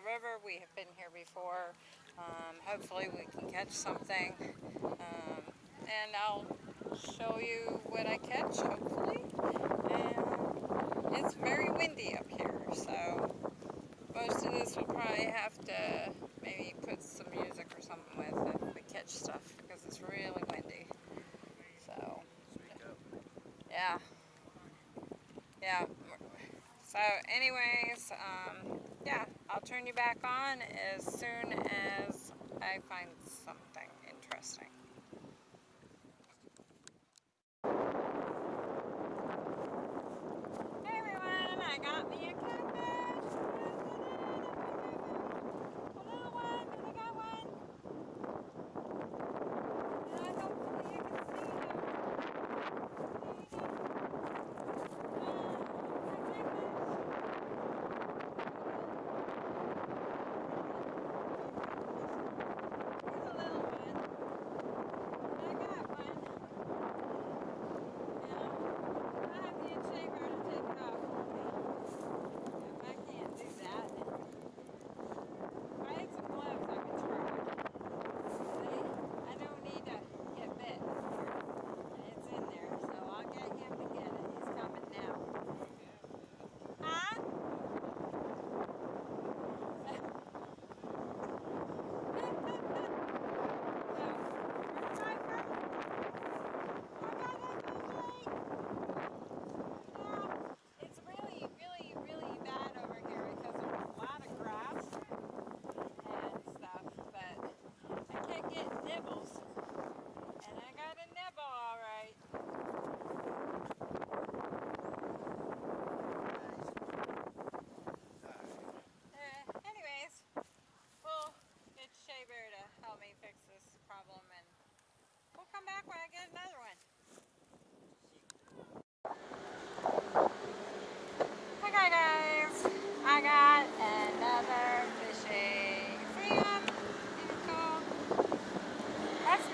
River. We have been here before. Um, hopefully we can catch something. Um, and I'll show you what I catch, hopefully. And it's very windy up here, so most of this we'll probably have to maybe put some music or something with if we catch stuff because it's really windy. So, yeah. Yeah. So I'll turn you back on as soon as I find something interesting. Hey everyone, I got me a catfish. A little one, but I got one. And hopefully you can see him. See him?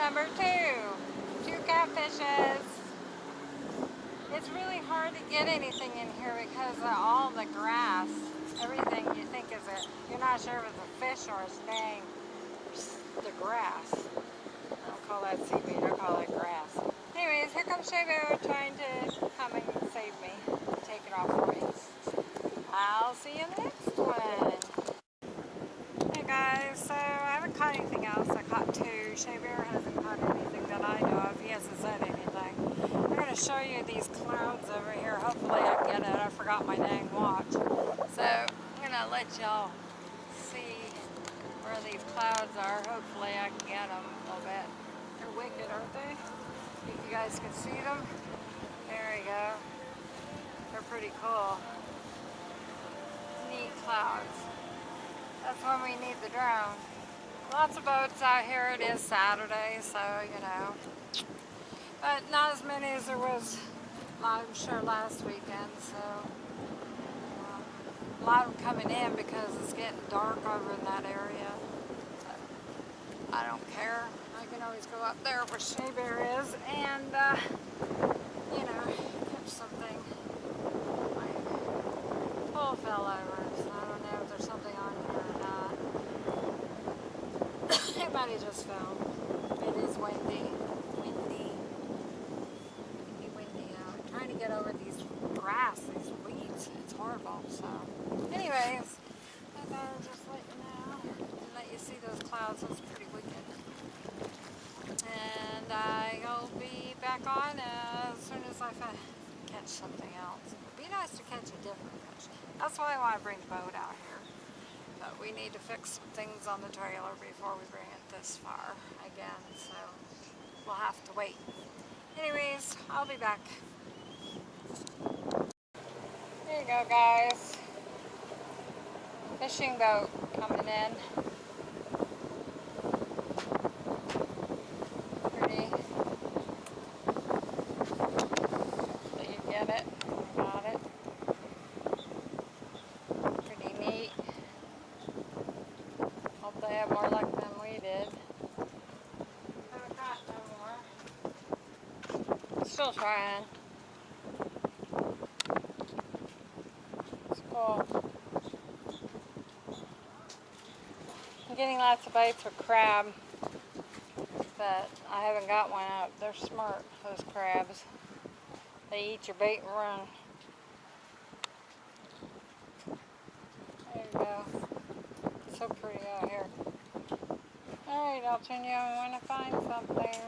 Number two. Two catfishes. It's really hard to get anything in here because of all the grass. Everything you think is a, you're not sure if it's a fish or a snake. The grass. I don't call that seaweed, I call it grass. Anyways, here comes Shabo trying to come and save me. Take it off for me. I'll see you in the next one. Hey guys, so I haven't caught anything else. I caught two. Shea Bear hasn't caught anything that I know of. He hasn't said anything. I'm going to show you these clouds over here. Hopefully I get it. I forgot my dang watch. So I'm going to let y'all see where these clouds are. Hopefully I can get them a little bit. They're wicked, aren't they? If you guys can see them. There we go. They're pretty cool. Neat clouds. That's when we need the drone. Lots of boats out here. It is Saturday, so, you know. But not as many as there was, I'm sure, last weekend, so. Um, a lot of coming in because it's getting dark over in that area. So, I don't care. I can always go up there where Shea Bear is and, uh, you know, catch something. My pole fell over, so I don't know if there's something on here or not. Everybody just fell. It is windy. Windy. Windy, windy out. I'm trying to get over these grass, these weeds. It's horrible. So, anyways, I thought I'd just let you know and let you see those clouds. That's pretty wicked. And I'll be back on as soon as I catch something else. It'd be nice to catch a different fish. That's why I want to bring the boat out here. But we need to fix some things on the trailer before we bring it this far again, so we'll have to wait. Anyways, I'll be back. There you go, guys. Fishing boat coming in. Still trying. cool. I'm getting lots of bites with crab, but I haven't got one out. They're smart, those crabs. They eat your bait and run. There you go. so pretty out here. Alright, I'll turn you on when I find something.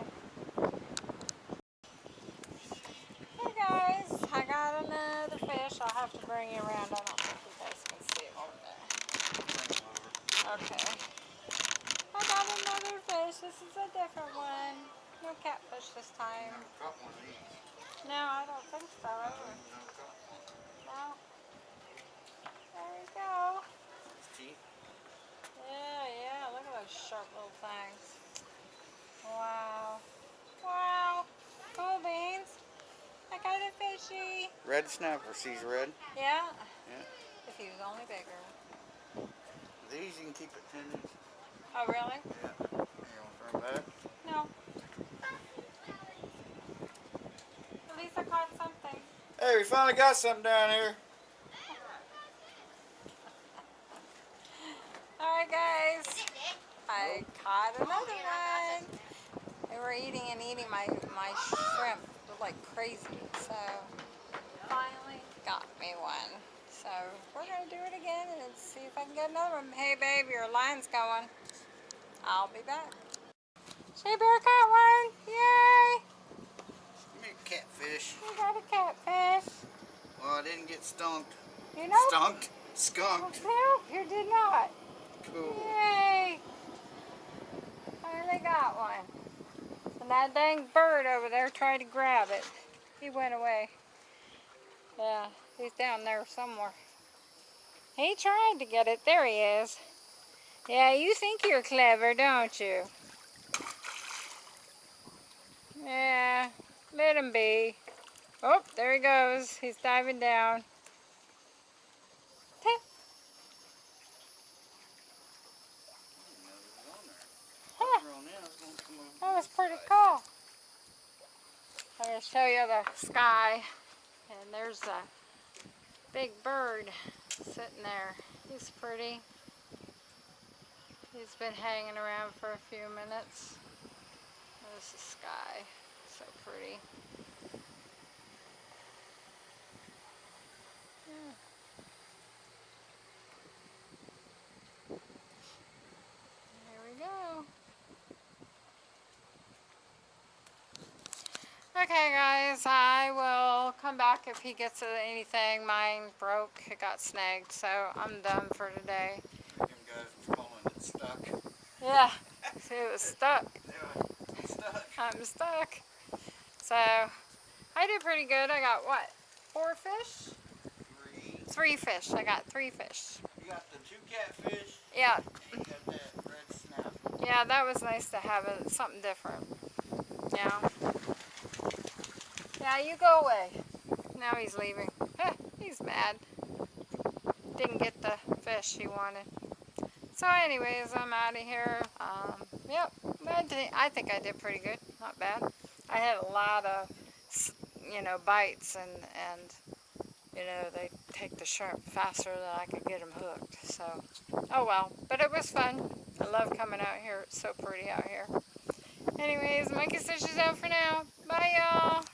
Hey guys, I got another fish. I'll have to bring you around. I don't think you guys can see it over there. Okay. I got another fish. This is a different one. No catfish this time. Caught one of these. No, I don't think so. No. There we go. Teeth. Yeah, yeah, look at those sharp little things. Wow. Wow. Cool beans. I got a fishy. Red snapper, sees red. Yeah? Yeah. If he was only bigger. These you can keep at 10 inches. Oh, really? Yeah. You want to throw them back? No. At least I caught something. Hey, we finally got something down here. Alright, guys. I caught another one. They were eating and eating my, my shrimp like crazy. So, finally got me one. So, we're going to do it again and see if I can get another one. Hey, babe, your line's going. I'll be back. Shea Bear caught one. Yay! Give me a catfish. We got a catfish. Well, I didn't get stunked. You know? Stunked? Skunked. No, you did not. Cool. Yay! Finally got one. And that dang bird over there tried to grab it. He went away. Yeah, he's down there somewhere. He tried to get it. There he is. Yeah, you think you're clever, don't you? Yeah, let him be. Oh, there he goes. He's diving down. That was pretty cool. I'm going to show you the sky. And there's a big bird sitting there. He's pretty. He's been hanging around for a few minutes. There's the sky. So pretty. Yeah. There we go. Okay guys, I will come back if he gets anything. Mine broke, it got snagged, so I'm done for today. Them guys calling it stuck. Yeah, it was stuck. Yeah, stuck. I'm stuck. So, I did pretty good. I got what? Four fish? Three. Three fish. I got three fish. You got the two catfish. Yeah, And you got that yeah, that was nice to have it, something different. Yeah. Yeah, you go away. Now he's leaving. He's mad. Didn't get the fish he wanted. So anyways, I'm out of here. Um, yep, I, think I did pretty good. Not bad. I had a lot of, you know, bites and, and you know, they take the shrimp faster than I could get them hooked. So, oh well. But it was fun. I love coming out here. It's so pretty out here. Anyways, Monkey is out for now. Bye, y'all.